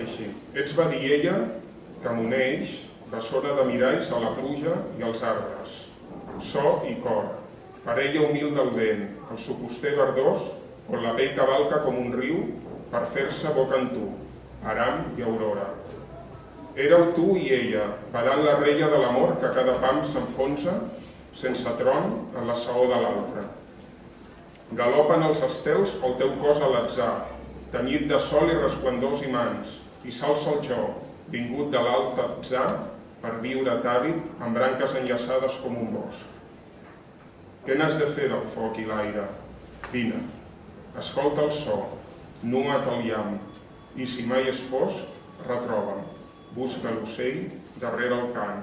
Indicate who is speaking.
Speaker 1: així. Ets badiella que m'uneix, bessona de miralls a la pluja i als arbres. So i cor, parella humil del vent, el sucoster verdós, on la pell cavalca com un riu per fer-se boca en tu, aram i aurora. Éreu tu i ella, badant la reia de l'amor que cada pam s'enfonsa, sense tron, en la saó de l'altre. Galopen els estels pel teu cos a l'atzar, tenyit de sol i resplendors i mans, i s'alça el jo, vingut de l'alt atzar, per viure tàbit amb branques enllaçades com un bosc. Què n'has de fer del foc i l'aire? Vine, escolta el so, nua't el llamp, i si mai és fosc, retroba'm. Busca l'ocell darrere el cant,